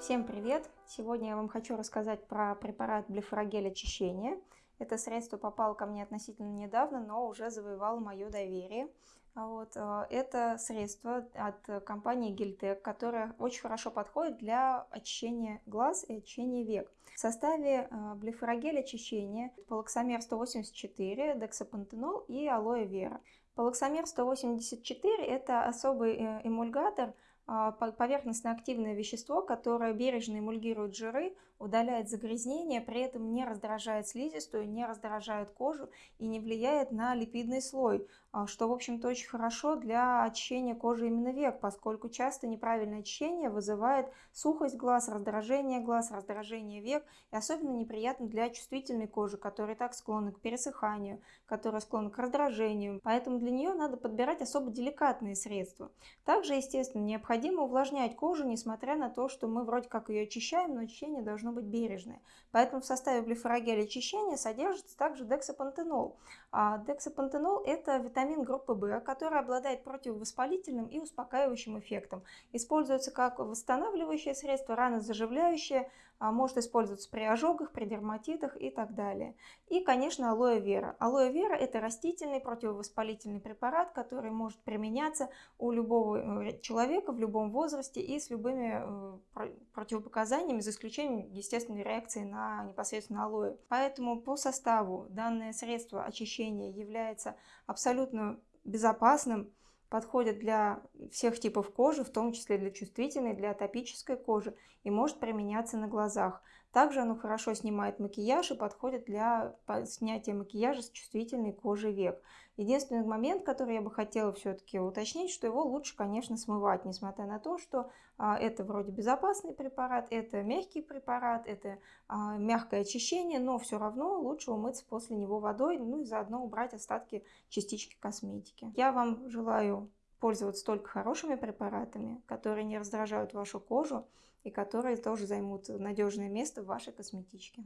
Всем привет! Сегодня я вам хочу рассказать про препарат Блефорогель очищения. Это средство попало ко мне относительно недавно, но уже завоевало мое доверие. А вот, э, это средство от компании Гельтек, которое очень хорошо подходит для очищения глаз и очищения век. В составе э, блефорогель очищения полоксамер 184, дексапантенол и алоэ вера. Полоксамер 184 – это особый э, эмульгатор – поверхностно-активное вещество, которое бережно эмульгирует жиры, удаляет загрязнения, при этом не раздражает слизистую, не раздражает кожу и не влияет на липидный слой, а, что, в общем-то, очень хорошо для очищения кожи именно век, поскольку часто неправильное очищение вызывает сухость глаз, раздражение глаз, раздражение век, и особенно неприятно для чувствительной кожи, которая так склонна к пересыханию, которая склонна к раздражению, поэтому для нее надо подбирать особо деликатные средства. Также, естественно, необходимо увлажнять кожу, несмотря на то, что мы вроде как ее очищаем, но очищение должно быть бережное. Поэтому в составе глифорогеля очищения содержится также дексапантенол. А дексапантенол – это витамин группы В, который обладает противовоспалительным и успокаивающим эффектом. Используется как восстанавливающее средство, ранозаживляющее, а может использоваться при ожогах, при дерматитах и так далее. И, конечно, алоэ вера. Алоэ вера – это растительный противовоспалительный препарат, который может применяться у любого э, человека в любом возрасте и с любыми э, противопоказаниями, за исключением естественной реакции на непосредственно алоэ. Поэтому по составу данное средство очищения является абсолютно безопасным, подходит для всех типов кожи, в том числе для чувствительной, для атопической кожи и может применяться на глазах. Также оно хорошо снимает макияж и подходит для снятия макияжа с чувствительной кожи век. Единственный момент, который я бы хотела все-таки уточнить, что его лучше, конечно, смывать, несмотря на то, что а, это вроде безопасный препарат, это мягкий препарат, это а, мягкое очищение, но все равно лучше умыться после него водой, ну и заодно убрать остатки частички косметики. Я вам желаю пользоваться только хорошими препаратами, которые не раздражают вашу кожу и которые тоже займут надежное место в вашей косметичке.